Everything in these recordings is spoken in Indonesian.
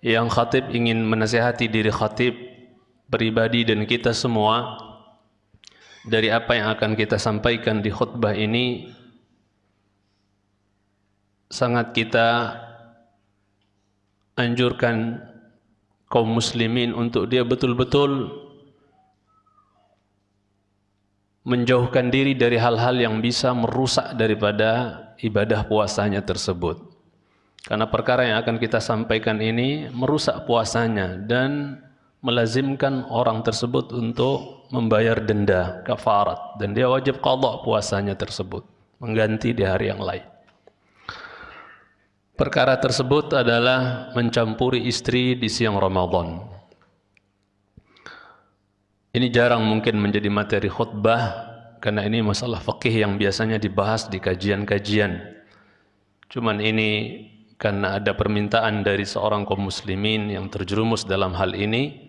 yang khatib ingin menasihati diri khatib pribadi dan kita semua dari apa yang akan kita sampaikan di khutbah ini sangat kita anjurkan kaum muslimin untuk dia betul-betul menjauhkan diri dari hal-hal yang bisa merusak daripada ibadah puasanya tersebut. Karena perkara yang akan kita sampaikan ini merusak puasanya dan melazimkan orang tersebut untuk membayar denda kafarat dan dia wajib qada puasanya tersebut, mengganti di hari yang lain. Perkara tersebut adalah mencampuri istri di siang Ramadan. Ini jarang mungkin menjadi materi khutbah karena ini masalah fikih yang biasanya dibahas di kajian-kajian. Cuman ini karena ada permintaan dari seorang kaum muslimin yang terjerumus dalam hal ini.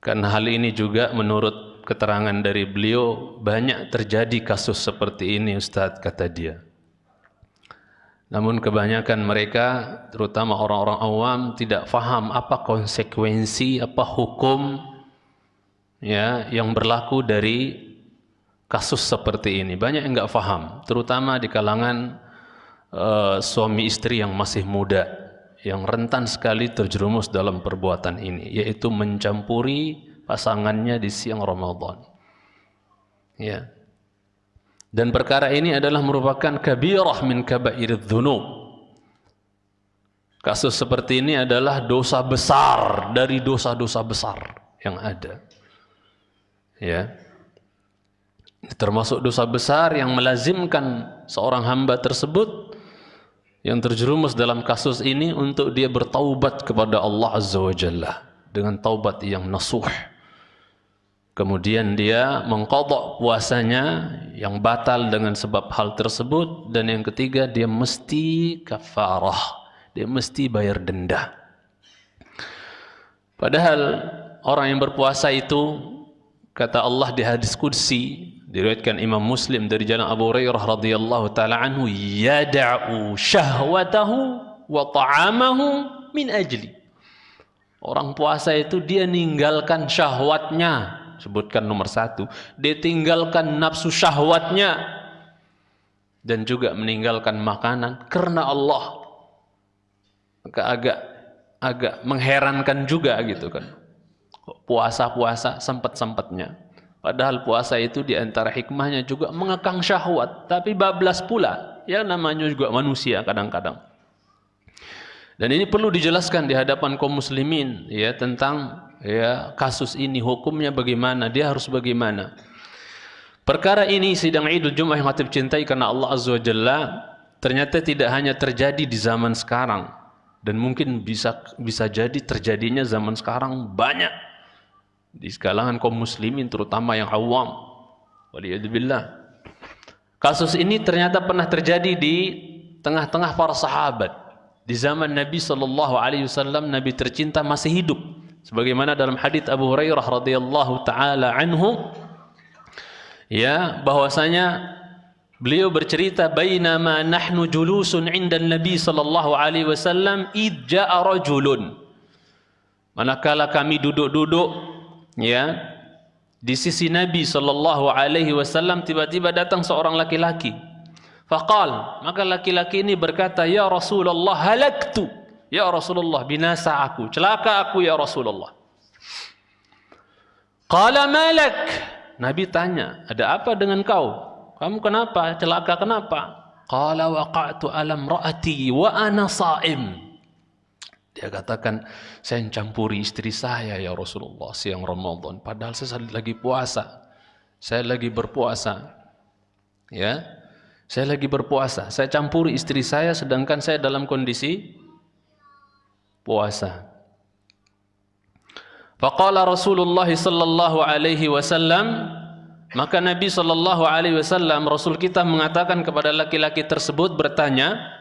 Karena hal ini juga menurut keterangan dari beliau banyak terjadi kasus seperti ini Ustaz kata dia. Namun kebanyakan mereka terutama orang-orang awam tidak faham apa konsekuensi, apa hukum ya yang berlaku dari kasus seperti ini. Banyak yang enggak faham, terutama di kalangan uh, suami istri yang masih muda, yang rentan sekali terjerumus dalam perbuatan ini, yaitu mencampuri pasangannya di siang Ramadan. Ya. Dan perkara ini adalah merupakan kabirah min kabairidz dzunub. Kasus seperti ini adalah dosa besar dari dosa-dosa besar yang ada ya termasuk dosa besar yang melazimkan seorang hamba tersebut yang terjerumus dalam kasus ini untuk dia bertaubat kepada Allah Azza wa Jalla dengan taubat yang nasuh. Kemudian dia mengkodok puasanya yang batal dengan sebab hal tersebut dan yang ketiga dia mesti kafarah dia mesti bayar denda. Padahal orang yang berpuasa itu kata Allah di hadis qudsi diriwayatkan Imam Muslim dari jalan Abu Hurairah radhiyallahu taala anhu yad'u syahwatahu wa ta'amahu min ajli. Orang puasa itu dia ninggalkan syahwatnya. Sebutkan nomor satu. Dia tinggalkan nafsu syahwatnya. Dan juga meninggalkan makanan karena Allah. Maka agak agak mengherankan juga gitu kan. Puasa-puasa sempat-sempatnya. Padahal puasa itu di antara hikmahnya juga mengekang syahwat. Tapi bablas pula. Ya namanya juga manusia kadang-kadang. Dan ini perlu dijelaskan di hadapan kaum muslimin ya tentang ya kasus ini hukumnya bagaimana, dia harus bagaimana. Perkara ini sidang Idul Jumat yang hati cintai karena Allah Azza wa Jalla ternyata tidak hanya terjadi di zaman sekarang dan mungkin bisa bisa jadi terjadinya zaman sekarang banyak di kalangan kaum muslimin terutama yang awam. Waliyadzubillah. Kasus ini ternyata pernah terjadi di tengah-tengah para sahabat. Di zaman Nabi sallallahu alaihi wasallam Nabi tercinta masih hidup. Sebagaimana dalam hadis Abu Hurairah radhiyallahu taala anhu ya bahwasanya beliau bercerita bainama nahnu julusun 'inda Nabi sallallahu alaihi wasallam id ja'a rajulun. Manakala kami duduk-duduk ya. Di sisi Nabi sallallahu alaihi wasallam tiba-tiba datang seorang laki-laki. Faqal maka laki-laki ini berkata ya Rasulullah halaktu. Ya Rasulullah binasa aku. Celaka aku ya Rasulullah. Qala malak. Nabi tanya ada apa dengan kau? Kamu kenapa? Celaka kenapa? Qala waqa'tu alam ra'ati wa ana sha'im dia katakan, saya campuri istri saya ya Rasulullah siang Ramadan. Padahal saya lagi puasa. Saya lagi berpuasa. Ya, saya lagi berpuasa. Saya campuri istri saya sedangkan saya dalam kondisi puasa. Faqala Rasulullah sallallahu alaihi wasallam maka Nabi sallallahu alaihi wasallam Rasul kita mengatakan kepada laki-laki tersebut bertanya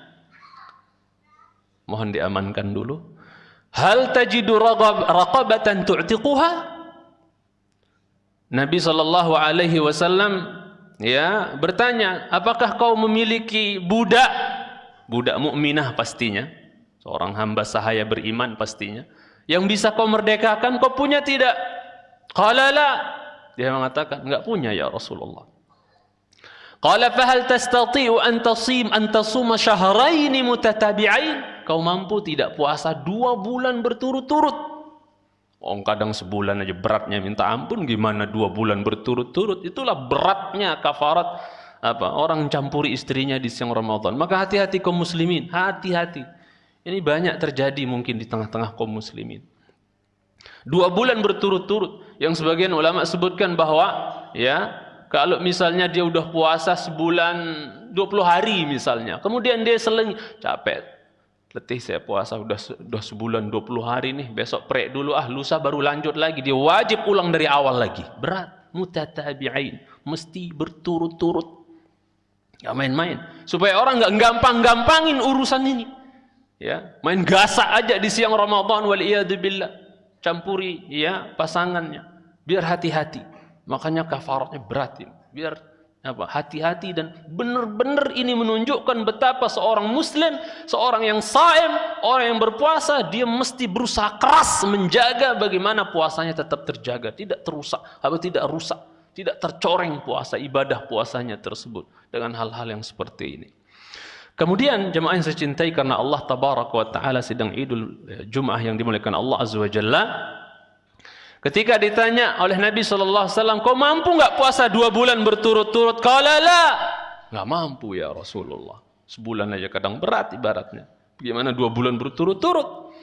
mohon diamankan dulu. Hal tajidu raqabatan tu'tiquha? Nabi sallallahu alaihi wasallam ya bertanya apakah kau memiliki budak? Budak mukminah pastinya. Seorang hamba sahaya beriman pastinya. Yang bisa kau merdekakan kau punya tidak? Qala la. Dia mengatakan enggak punya ya Rasulullah. Qala fa hal tastati'u an tasim an tasuma shahrayn mutatabi'ain kau mampu tidak puasa dua bulan berturut-turut? Oh, kadang sebulan aja beratnya. Minta ampun gimana dua bulan berturut-turut? Itulah beratnya kafarat. Apa? Orang campuri istrinya di siang Ramadan. Maka hati-hati kaum muslimin. Hati-hati. Ini banyak terjadi mungkin di tengah-tengah kaum muslimin. Dua bulan berturut-turut. Yang sebagian ulama sebutkan bahwa ya kalau misalnya dia udah puasa sebulan 20 hari misalnya. Kemudian dia seling capek letih saya puasa udah udah sebulan 20 hari nih. Besok prek dulu ah lusa baru lanjut lagi. Dia wajib ulang dari awal lagi. Berat. Mutatabi'ain mesti berturut-turut. Nggak main-main. Supaya orang nggak gampang-gampangin urusan ini. Ya. Main gasak aja di siang Ramadan wal billah. Campuri ya pasangannya. Biar hati-hati. Makanya kafaratnya berat ini. Biar apa? Hati-hati dan benar-benar ini menunjukkan betapa seorang muslim seorang yang saim orang yang berpuasa dia mesti berusaha keras menjaga bagaimana puasanya tetap terjaga tidak terusak atau tidak rusak tidak tercoreng puasa ibadah puasanya tersebut dengan hal-hal yang seperti ini. Kemudian jemaah yang saya cintai karena Allah tabarak wa taala sedang idul eh, Jumat yang dimuliakan Allah azza wa jalla Ketika ditanya oleh Nabi wasallam, "Kau mampu enggak puasa dua bulan berturut-turut?" Qala la. Enggak mampu ya Rasulullah. Sebulan aja kadang berat ibaratnya. Bagaimana dua bulan berturut-turut?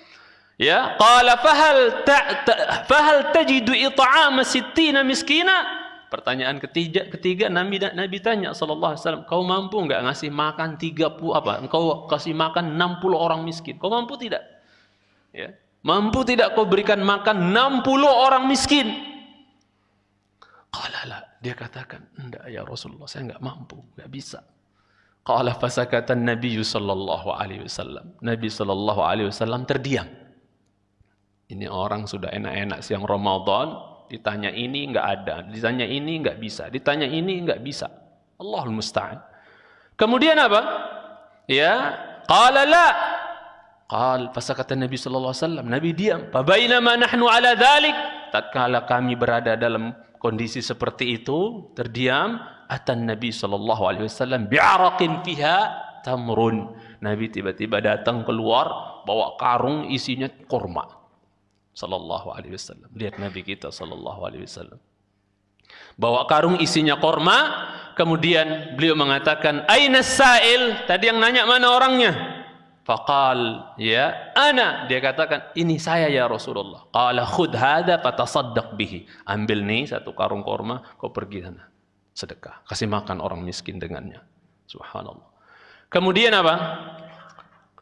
Ya, qala fahal ta, ta, fahal tajidu it'ama 60 miskina? Pertanyaan ketiga, ketiga Nabi Nabi tanya sallallahu alaihi wasallam, "Kau mampu enggak ngasih makan 30 apa? Engkau kasih makan 60 orang miskin. Kau mampu tidak?" Ya. Mampu tidak kau berikan makan 60 orang miskin? Qala Dia katakan, enggak ya Rasulullah, saya enggak mampu, enggak bisa. Qala fasakata Nabi sallallahu alaihi wasallam. Nabi sallallahu alaihi wasallam terdiam. Ini orang sudah enak-enak siang Ramadan, ditanya ini enggak ada, ditanya ini enggak bisa, ditanya ini enggak bisa. Allahul musta'an. Kemudian apa? Ya, qala la Qal kata Nabi sallallahu alaihi wasallam, Nabi diam. Fa bainama nahnu ala dhalik, tatkala kami berada dalam kondisi seperti itu, terdiam, atan Nabi sallallahu alaihi wasallam bi'araqin fiha tamrun. Nabi tiba-tiba datang keluar bawa karung isinya kurma. Sallallahu alaihi wasallam. Lihat Nabi kita sallallahu alaihi wasallam. Bawa karung isinya kurma, kemudian beliau mengatakan, "Aina sa'il?" Tadi yang nanya mana orangnya? Faqal ya ana dia katakan ini saya ya Rasulullah. Qala khudh hadha fatasaddaq bihi. Ambil nih satu karung korma kau pergi sana sedekah. Kasih makan orang miskin dengannya. Subhanallah. Kemudian apa?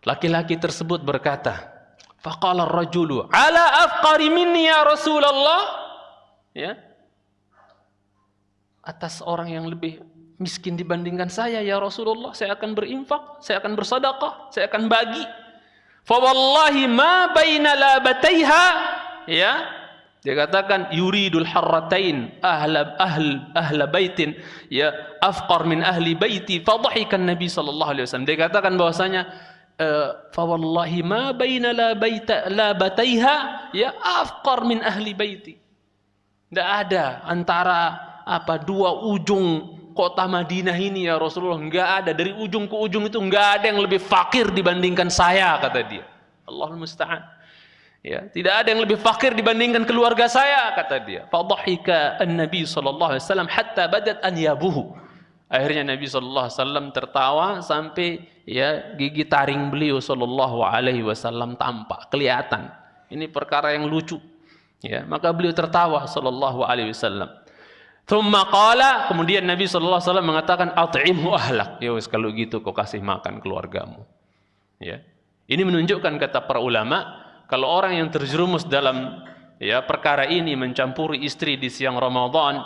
Laki-laki tersebut berkata, faqala ar-rajulu ala afqari minni ya Rasulullah. Ya. Atas orang yang lebih miskin dibandingkan saya ya Rasulullah. Saya akan berinfak saya akan bersedekah saya akan bagi. Fa wallahi ma baina labataiha ya. Dia katakan yuridul harratain ahla ahl ahla baitin ya afqar min ahli baiti. Fadhahikan nabi sallallahu alaihi wasallam. Dia katakan bahwasanya eh, fa wallahi ma baina labaita labataiha ya afqar min ahli baiti. Tidak ada antara apa dua ujung kota Madinah ini ya Rasulullah enggak ada. Dari ujung ke ujung itu enggak ada yang lebih fakir dibandingkan saya kata dia. Allahul musta'an. Ya tidak ada yang lebih fakir dibandingkan keluarga saya kata dia. Fadhahika an-nabi sallallahu alaihi wasallam hatta badat an yabuhu. Akhirnya Nabi wasallam tertawa sampai ya gigi taring beliau sallallahu alaihi tampak kelihatan. Ini perkara yang lucu. Ya maka beliau tertawa sallallahu alaihi Thumma qala, kemudian Nabi sallallahu alaihi wasallam mengatakan at'imhu ahlak. Ya wis kalau gitu kau kasih makan keluargamu. Ya. Ini menunjukkan kata para ulama, kalau orang yang terjerumus dalam ya perkara ini mencampuri istri di siang Ramadan,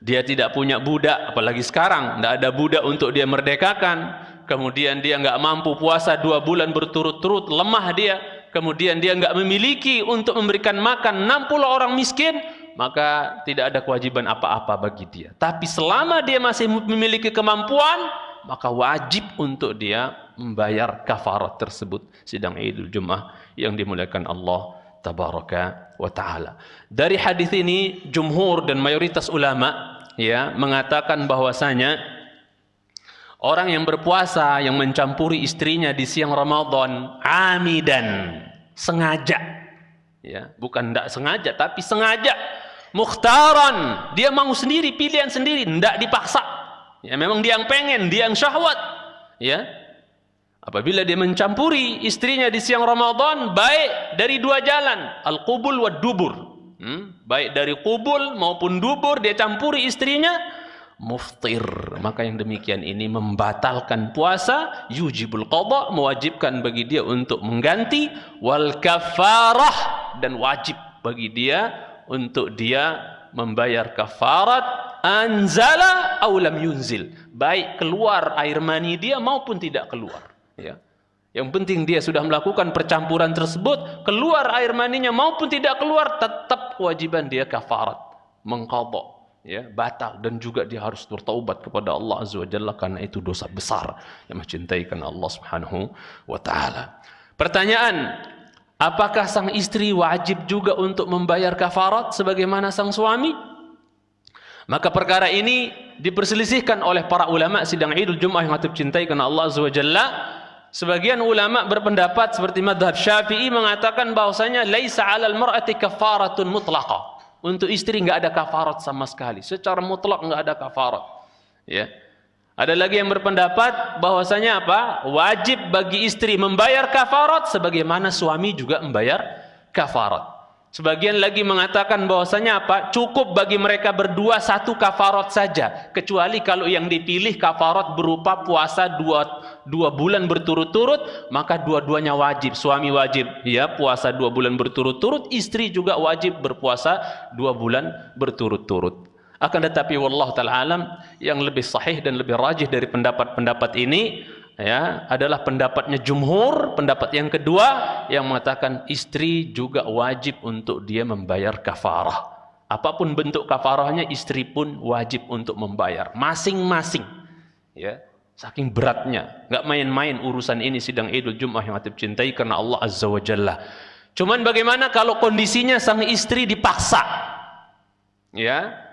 dia tidak punya budak, apalagi sekarang tidak ada budak untuk dia merdekakan, kemudian dia enggak mampu puasa dua bulan berturut-turut, lemah dia, kemudian dia enggak memiliki untuk memberikan makan 60 orang miskin, maka tidak ada kewajiban apa-apa bagi dia. Tapi selama dia masih memiliki kemampuan, maka wajib untuk dia membayar kafarat tersebut sidang Idul Jumat yang dimuliakan Allah tabaraka wa taala. Dari hadis ini jumhur dan mayoritas ulama ya mengatakan bahwasanya orang yang berpuasa yang mencampuri istrinya di siang Ramadan amidan sengaja ya bukan tidak sengaja tapi sengaja mukhtaran. Dia mau sendiri pilihan sendiri. Tidak dipaksa. Ya memang dia yang pengen dia yang syahwat. Ya. Apabila dia mencampuri istrinya di siang Ramadan baik dari dua jalan. Al-qubul wa dubur. Hmm? baik dari kubul maupun dubur dia campuri istrinya muftir. Maka yang demikian ini membatalkan puasa yujibul qada mewajibkan bagi dia untuk mengganti wal kafarah dan wajib bagi dia untuk dia membayar kafarat anzala aw lam yunzil. Baik keluar air mani dia maupun tidak keluar ya. Yang penting dia sudah melakukan percampuran tersebut keluar air maninya maupun tidak keluar tetap kewajiban dia kafarat mengqadha ya batal. Dan juga dia harus bertaubat kepada Allah azza wajalla karena itu dosa besar yang mencintai karena Allah Subhanahu wa taala. Pertanyaan Apakah sang istri wajib juga untuk membayar kafarat sebagaimana sang suami? Maka perkara ini diperselisihkan oleh para ulama sidang Idul Jumat yang hatib cintai karena Allah Azza wa Jalla. Sebagian ulama berpendapat seperti madhab Syafi'i mengatakan bahwasanya laisa 'alal mar'ati kafaratun mutlaqah. Untuk istri enggak ada kafarat sama sekali. Secara mutlak enggak ada kafarat. Ya. Ada lagi yang berpendapat bahwasanya apa? Wajib bagi istri membayar kafarat sebagaimana suami juga membayar kafarat. Sebagian lagi mengatakan bahwasanya apa? Cukup bagi mereka berdua satu kafarat saja, kecuali kalau yang dipilih kafarat berupa puasa dua, dua bulan berturut-turut, maka dua-duanya wajib. Suami wajib ya puasa dua bulan berturut-turut, istri juga wajib berpuasa dua bulan berturut-turut. Akan tetapi wallah taala alam yang lebih sahih dan lebih rajih dari pendapat-pendapat ini ya adalah pendapatnya jumhur, pendapat yang kedua yang mengatakan istri juga wajib untuk dia membayar kafarah. Apa pun bentuk kafarahnya istri pun wajib untuk membayar masing-masing. Ya, saking beratnya, enggak main-main urusan ini sidang Idul Jumat yang hatib cintai karena Allah Azza wa Jalla. Cuman bagaimana kalau kondisinya sang istri dipaksa? Ya,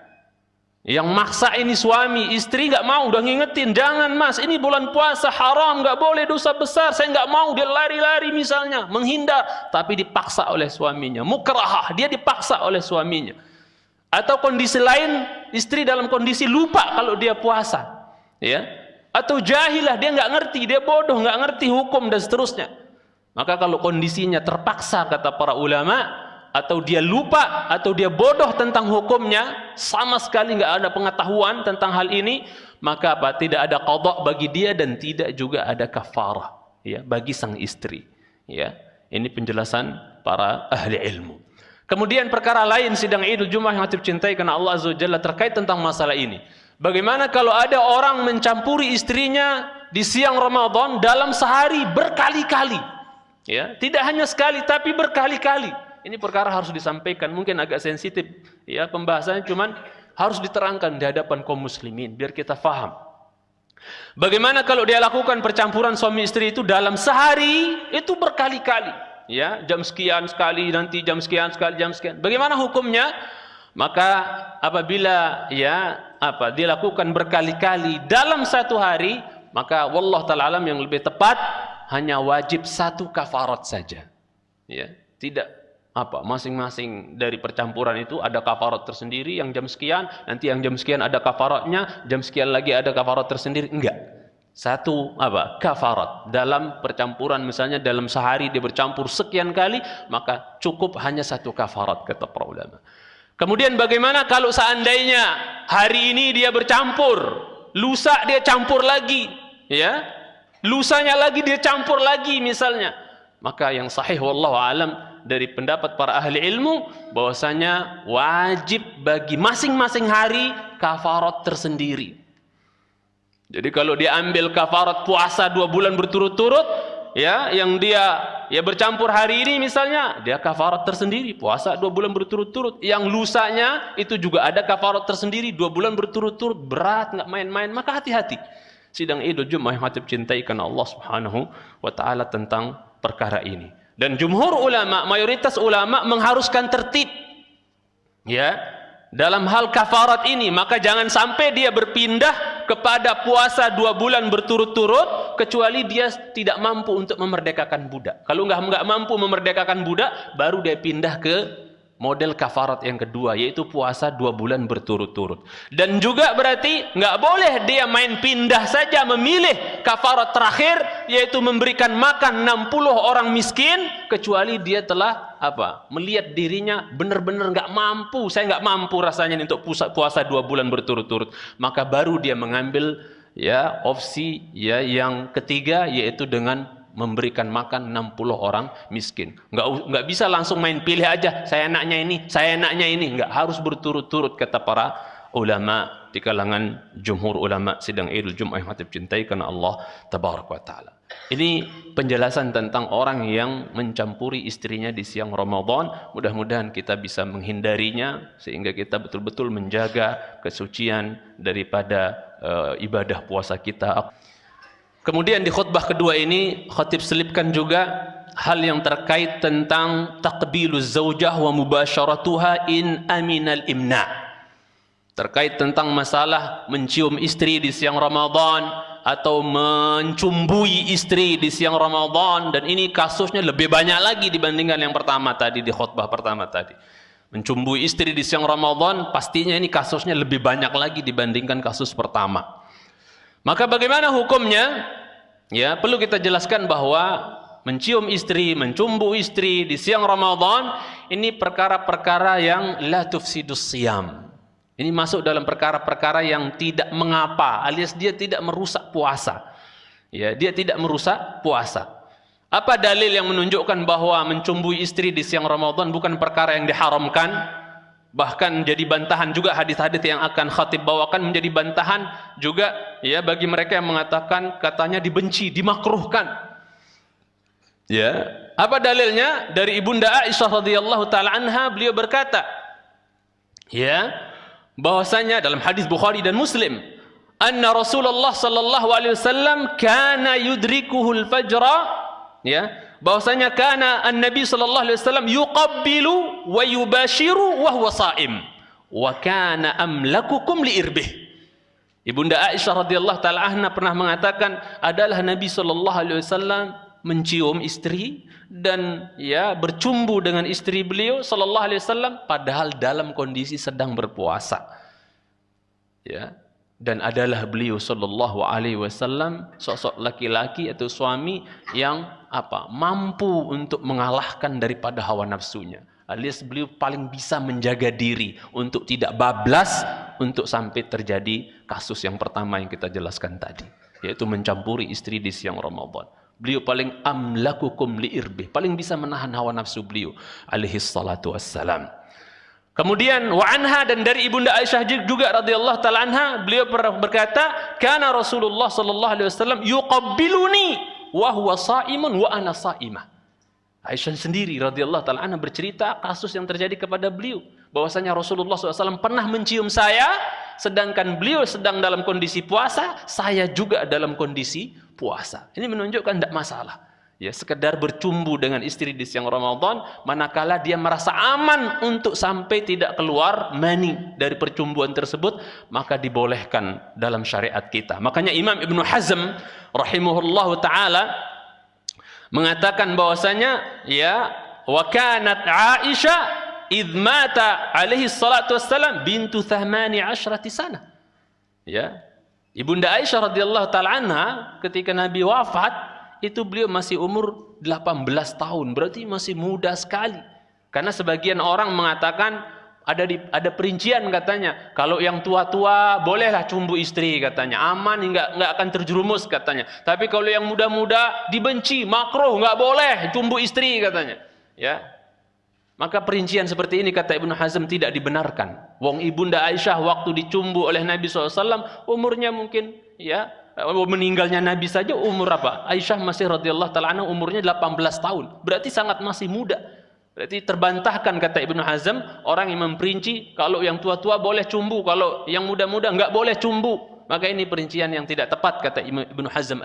yang maksa ini suami, istri nggak mau, udah ngingetin, jangan mas, ini bulan puasa haram, nggak boleh dosa besar, saya nggak mau, dia lari-lari misalnya, menghindar, tapi dipaksa oleh suaminya, mukrahah, dia dipaksa oleh suaminya. Atau kondisi lain, istri dalam kondisi lupa kalau dia puasa, ya, atau jahilah, dia nggak ngerti, dia bodoh, nggak ngerti hukum dan seterusnya. Maka kalau kondisinya terpaksa kata para ulama, atau dia lupa atau dia bodoh tentang hukumnya sama sekali nggak ada pengetahuan tentang hal ini maka apa? Tidak ada qada bagi dia dan tidak juga ada kafarah ya bagi sang istri ya. Ini penjelasan para ahli ilmu. Kemudian perkara lain sidang Idul Jumat yang hatib cintai karena Allah Azza Jalla terkait tentang masalah ini. Bagaimana kalau ada orang mencampuri istrinya di siang Ramadan dalam sehari berkali-kali ya? Tidak hanya sekali tapi berkali-kali ini perkara harus disampaikan, mungkin agak sensitif ya pembahasannya cuman harus diterangkan di hadapan kaum muslimin biar kita faham. Bagaimana kalau dia lakukan percampuran suami istri itu dalam sehari itu berkali-kali ya jam sekian sekali nanti jam sekian sekali jam sekian. Bagaimana hukumnya? Maka apabila ya apa dilakukan berkali-kali dalam satu hari maka wallah taala yang lebih tepat hanya wajib satu kafarat saja. Ya, tidak apa? Masing-masing dari percampuran itu ada kafarat tersendiri yang jam sekian nanti yang jam sekian ada kafaratnya jam sekian lagi ada kafarat tersendiri. Enggak. Satu apa? Kafarat dalam percampuran misalnya dalam sehari dia bercampur sekian kali maka cukup hanya satu kafarat kata para ulama. Kemudian bagaimana kalau seandainya hari ini dia bercampur lusa dia campur lagi ya? Lusanya lagi dia campur lagi misalnya. Maka yang sahih wallahu alam dari pendapat para ahli ilmu bahwasanya wajib bagi masing-masing hari kafarat tersendiri. Jadi kalau dia ambil kafarat puasa dua bulan berturut-turut, ya, yang dia ya bercampur hari ini misalnya, dia kafarat tersendiri, puasa dua bulan berturut-turut. Yang lusanya itu juga ada kafarat tersendiri, dua bulan berturut-turut, berat, nggak main-main, maka hati-hati. Sidang Idul Jumat yang hatib cintai karena Allah Subhanahu wa taala tentang perkara ini. Dan jumhur ulama, mayoritas ulama mengharuskan tertib. Ya, dalam hal kafarat ini, maka jangan sampai dia berpindah kepada puasa dua bulan berturut-turut kecuali dia tidak mampu untuk memerdekakan budak. Kalau nggak nggak mampu memerdekakan budak, baru dia pindah ke model kafarat yang kedua yaitu puasa dua bulan berturut-turut. Dan juga berarti nggak boleh dia main pindah saja memilih kafarat terakhir yaitu memberikan makan 60 orang miskin kecuali dia telah apa melihat dirinya benar-benar nggak mampu. Saya nggak mampu rasanya untuk puasa, dua bulan berturut-turut. Maka baru dia mengambil ya opsi ya yang ketiga yaitu dengan memberikan makan 60 orang miskin. Enggak enggak bisa langsung main pilih aja, saya enaknya ini, saya enaknya ini, enggak harus berturut-turut kata para ulama di kalangan jumhur ulama sidang Idul Jumat yang hati cintai karena Allah tabaraka taala. Ini penjelasan tentang orang yang mencampuri istrinya di siang Ramadan. Mudah-mudahan kita bisa menghindarinya sehingga kita betul-betul menjaga kesucian daripada uh, ibadah puasa kita. Kemudian di khutbah kedua ini khatib selipkan juga hal yang terkait tentang takbiluz zaujah wa mubasyaratuha in aminal imna. Terkait tentang masalah mencium istri di siang Ramadan atau mencumbui istri di siang Ramadan dan ini kasusnya lebih banyak lagi dibandingkan yang pertama tadi di khutbah pertama tadi. Mencumbui istri di siang Ramadan pastinya ini kasusnya lebih banyak lagi dibandingkan kasus pertama. Maka bagaimana hukumnya? Ya, perlu kita jelaskan bahwa mencium istri, mencumbu istri di siang Ramadan ini perkara-perkara yang la tufsidus siam. Ini masuk dalam perkara-perkara yang tidak mengapa, alias dia tidak merusak puasa. Ya, dia tidak merusak puasa. Apa dalil yang menunjukkan bahwa mencumbui istri di siang Ramadan bukan perkara yang diharamkan? Bahkan jadi bantahan juga hadis-hadis yang akan khatib bawakan menjadi bantahan juga ya bagi mereka yang mengatakan katanya dibenci, dimakruhkan. Ya, apa dalilnya? Dari Ibunda Aisyah radhiyallahu taala anha beliau berkata, ya, bahwasanya dalam hadis Bukhari dan Muslim, anna Rasulullah sallallahu alaihi wasallam kana yudrikuhul fajra, ya, bahwasanya kana an-nabi sallallahu alaihi wasallam yuqabbilu wa yubashiru wa huwa saim wa kana amlakukum li irbih Ibunda Aisyah radhiyallahu taala anha pernah mengatakan adalah Nabi sallallahu alaihi wasallam mencium istri dan ya bercumbu dengan istri beliau sallallahu alaihi wasallam padahal dalam kondisi sedang berpuasa. Ya, dan adalah beliau sallallahu alaihi wasallam sosok laki-laki atau suami yang apa? Mampu untuk mengalahkan daripada hawa nafsunya. Alias beliau paling bisa menjaga diri untuk tidak bablas untuk sampai terjadi kasus yang pertama yang kita jelaskan tadi yaitu mencampuri istri di siang Ramadan. Beliau paling amlakukum liirbih paling bisa menahan hawa nafsu beliau alaihi salatu wassalam. Kemudian wa anha dan dari ibunda Aisyah juga radhiyallahu taala anha beliau berkata kana Rasulullah sallallahu alaihi wasallam yuqabbiluni wa huwa saimun wa ana saimah. Aisyah sendiri radhiyallahu taala anha bercerita kasus yang terjadi kepada beliau bahwasanya Rasulullah SAW pernah mencium saya sedangkan beliau sedang dalam kondisi puasa saya juga dalam kondisi puasa. Ini menunjukkan tidak masalah ya sekedar bercumbu dengan istri di siang Ramadan manakala dia merasa aman untuk sampai tidak keluar mani dari percumbuan tersebut maka dibolehkan dalam syariat kita. Makanya Imam Ibn Hazm rahimahullah taala mengatakan bahwasanya ya wa kanat Aisyah idh mata alaihi salatu wassalam bintu thahmani ashrati sana. Ya Ibunda Aisyah radhiyallahu taala ketika Nabi wafat itu beliau masih umur 18 tahun, berarti masih muda sekali. Karena sebagian orang mengatakan ada di, ada perincian katanya, kalau yang tua-tua bolehlah cumbu istri katanya, aman enggak enggak akan terjerumus katanya. Tapi kalau yang muda-muda dibenci, makruh, enggak boleh cumbu istri katanya. Ya. Maka perincian seperti ini kata Ibnu Hazm tidak dibenarkan. Wong ibunda Aisyah waktu dicumbu oleh Nabi SAW umurnya mungkin ya meninggalnya Nabi saja umur apa? Aisyah masih radhiyallahu taala umurnya 18 tahun. Berarti sangat masih muda. Berarti terbantahkan kata Ibnu Hazm orang yang memperinci kalau yang tua-tua boleh cumbu, kalau yang muda-muda enggak boleh cumbu. maka ini perincian yang tidak tepat kata Ibnu Hazm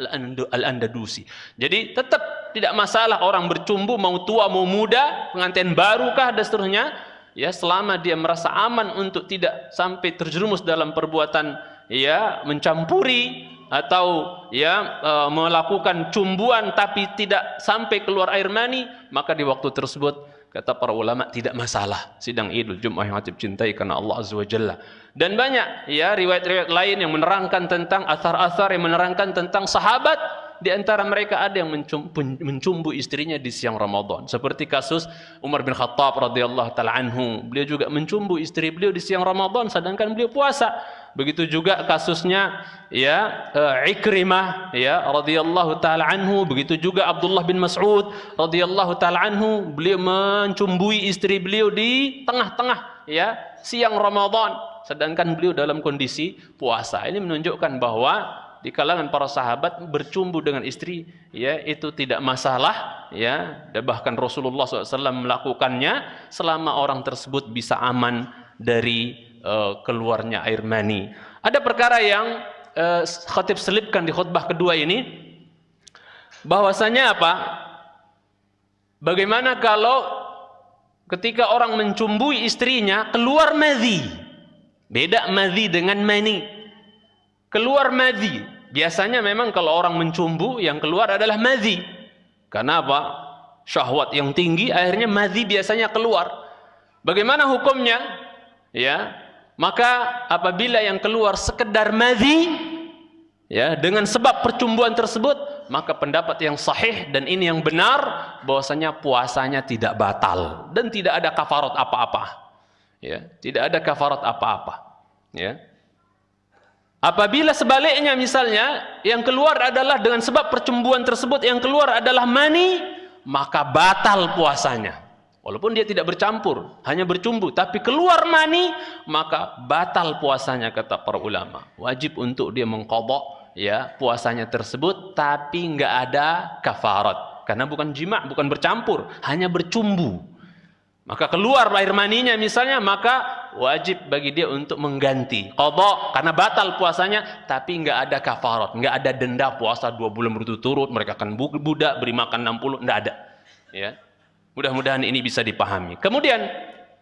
Al-Andalusi. Jadi tetap tidak masalah orang bercumbu mau tua mau muda, pengantin barukah dan seterusnya, ya selama dia merasa aman untuk tidak sampai terjerumus dalam perbuatan ya mencampuri atau ya e, melakukan cumbuan tapi tidak sampai keluar air mani, maka di waktu tersebut kata para ulama tidak masalah sidang Idul Jumat yang cintai karena Allah Azza wa Jalla. Dan banyak ya riwayat-riwayat lain yang menerangkan tentang asar-asar yang menerangkan tentang sahabat di antara mereka ada yang mencumbu istrinya di siang Ramadan. Seperti kasus Umar bin Khattab radhiyallahu taala anhu, beliau juga mencumbu istri beliau di siang Ramadan sedangkan beliau puasa. Begitu juga kasusnya ya uh, Ikrimah ya radhiyallahu taala anhu, begitu juga Abdullah bin Mas'ud radhiyallahu taala anhu, beliau mencumbui istri beliau di tengah-tengah ya siang Ramadan. Sedangkan beliau dalam kondisi puasa. Ini menunjukkan bahwa di kalangan para sahabat bercumbu dengan istri ya itu tidak masalah ya. Dan bahkan Rasulullah SAW melakukannya selama orang tersebut bisa aman dari uh, keluarnya air mani. Ada perkara yang uh, khatib selipkan di khutbah kedua ini bahwasanya apa? Bagaimana kalau ketika orang mencumbui istrinya keluar madhi Beda madhi dengan mani. Keluar madhi. Biasanya memang kalau orang mencumbu yang keluar adalah madhi. Karena apa? Syahwat yang tinggi akhirnya madhi biasanya keluar. Bagaimana hukumnya? Ya, maka apabila yang keluar sekedar madhi ya dengan sebab percumbuan tersebut maka pendapat yang sahih dan ini yang benar bahwasanya puasanya tidak batal dan tidak ada kafarat apa-apa. Ya tidak ada kafarat apa-apa. Ya. Apabila sebaliknya misalnya yang keluar adalah dengan sebab percumbuan tersebut yang keluar adalah mani maka batal puasanya walaupun dia tidak bercampur hanya bercumbu tapi keluar mani maka batal puasanya kata para ulama. Wajib untuk dia mengkodok ya puasanya tersebut tapi enggak ada kafarat. Karena bukan jima bukan bercampur hanya bercumbu. Maka keluar air maninya misalnya maka wajib bagi dia untuk mengganti. Kodok karena batal puasanya tapi nggak ada kafarat. Nggak ada denda puasa dua bulan berturut-turut mereka akan budak beri makan 60 nggak ada. Ya mudah-mudahan ini bisa dipahami. Kemudian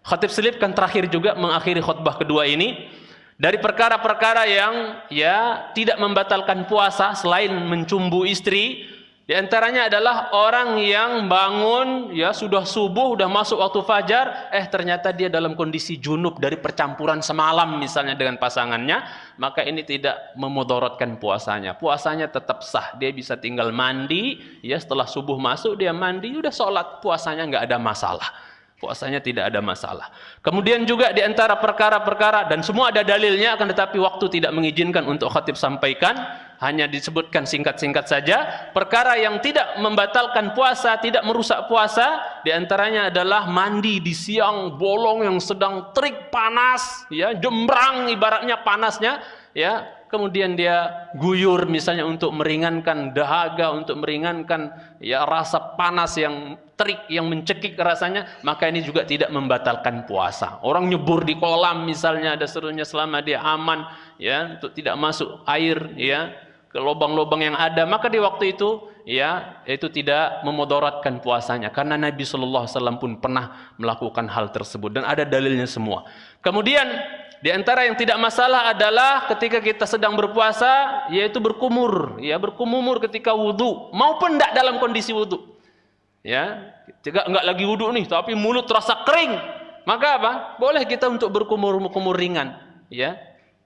khatib selipkan terakhir juga mengakhiri khutbah kedua ini dari perkara-perkara yang ya tidak membatalkan puasa selain mencumbu istri di antaranya adalah orang yang bangun ya sudah subuh, sudah masuk waktu fajar, eh ternyata dia dalam kondisi junub dari percampuran semalam misalnya dengan pasangannya, maka ini tidak memudaratkan puasanya. Puasanya tetap sah, dia bisa tinggal mandi, ya setelah subuh masuk dia mandi, udah sholat, puasanya nggak ada masalah. Puasanya tidak ada masalah. Kemudian juga di antara perkara-perkara dan semua ada dalilnya akan tetapi waktu tidak mengizinkan untuk khatib sampaikan hanya disebutkan singkat-singkat saja perkara yang tidak membatalkan puasa tidak merusak puasa di antaranya adalah mandi di siang bolong yang sedang terik panas ya jembrang ibaratnya panasnya ya kemudian dia guyur misalnya untuk meringankan dahaga untuk meringankan ya rasa panas yang terik yang mencekik rasanya maka ini juga tidak membatalkan puasa. Orang nyebur di kolam misalnya ada serunya selama dia aman ya untuk tidak masuk air ya ke lubang-lubang yang ada maka di waktu itu ya itu tidak memudaratkan puasanya. Karena Nabi Shallallahu Alaihi Wasallam pun pernah melakukan hal tersebut dan ada dalilnya semua. Kemudian di antara yang tidak masalah adalah ketika kita sedang berpuasa yaitu berkumur ya berkumur ketika wudhu maupun tidak dalam kondisi wudhu ya jika enggak lagi wudhu nih tapi mulut terasa kering maka apa boleh kita untuk berkumur-kumur ringan ya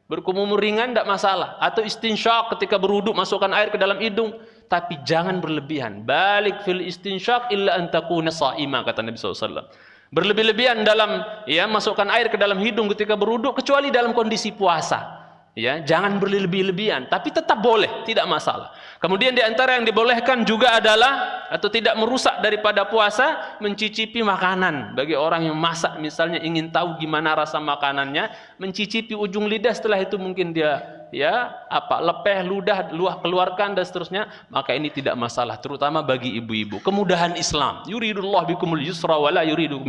Berkumur ringan tidak masalah. Atau istinsyak ketika beruduk masukkan air ke dalam hidung. Tapi jangan berlebihan. Balik fil istinsyak illa antakuna sa'ima kata Nabi SAW. Berlebih-lebihan dalam ya masukkan air ke dalam hidung ketika beruduk kecuali dalam kondisi puasa. Ya jangan berlebih-lebihan tapi tetap boleh tidak masalah. Kemudian di antara yang dibolehkan juga adalah atau tidak merusak daripada puasa mencicipi makanan. Bagi orang yang masak misalnya ingin tahu gimana rasa makanannya mencicipi ujung lidah setelah itu mungkin dia ya apa lepeh ludah luah keluarkan dan seterusnya maka ini tidak masalah terutama bagi ibu-ibu. Kemudahan Islam. Yuridullah bikumul yusra wala yuridu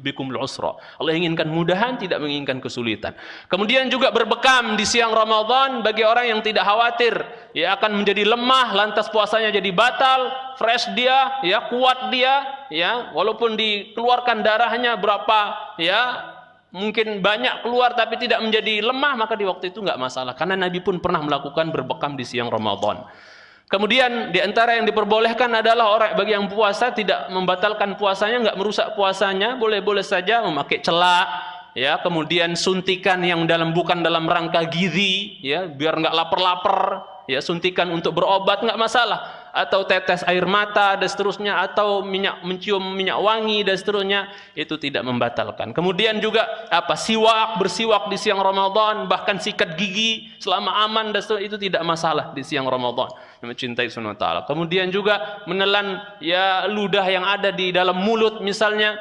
bikumul usra. Allah inginkan mudahan tidak menginginkan kesulitan. Kemudian juga berbekam di siang Ramadan bagi orang yang tidak khawatir. Ya akan menjadi lemah lantas puasanya jadi batal fresh dia ya kuat dia ya. Walaupun dikeluarkan darahnya berapa ya mungkin banyak keluar tapi tidak menjadi lemah maka di waktu itu nggak masalah. Karena Nabi pun pernah melakukan berbekam di siang Ramadan. Kemudian di antara yang diperbolehkan adalah orang bagi yang puasa tidak membatalkan puasanya nggak merusak puasanya boleh-boleh saja memakai celak ya kemudian suntikan yang dalam bukan dalam rangka gizi ya biar nggak lapar-lapar ya suntikan untuk berobat nggak masalah atau tetes air mata dan seterusnya atau minyak mencium minyak wangi dan seterusnya itu tidak membatalkan. Kemudian juga apa siwak bersiwak di siang Ramadan bahkan sikat gigi selama aman dan seterusnya itu tidak masalah di siang Ramadan. Mencintai sunnah taala. Kemudian juga menelan ya ludah yang ada di dalam mulut misalnya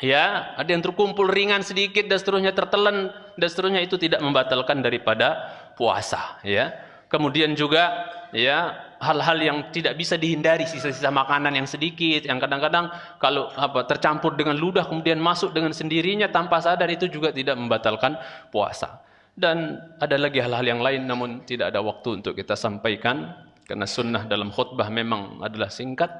ya ada yang terkumpul ringan sedikit dan seterusnya tertelan dan seterusnya itu tidak membatalkan daripada puasa ya. Kemudian juga ya hal-hal yang tidak bisa dihindari sisa-sisa makanan yang sedikit yang kadang-kadang kalau apa tercampur dengan ludah kemudian masuk dengan sendirinya tanpa sadar itu juga tidak membatalkan puasa. Dan ada lagi hal-hal yang lain namun tidak ada waktu untuk kita sampaikan karena sunnah dalam khutbah memang adalah singkat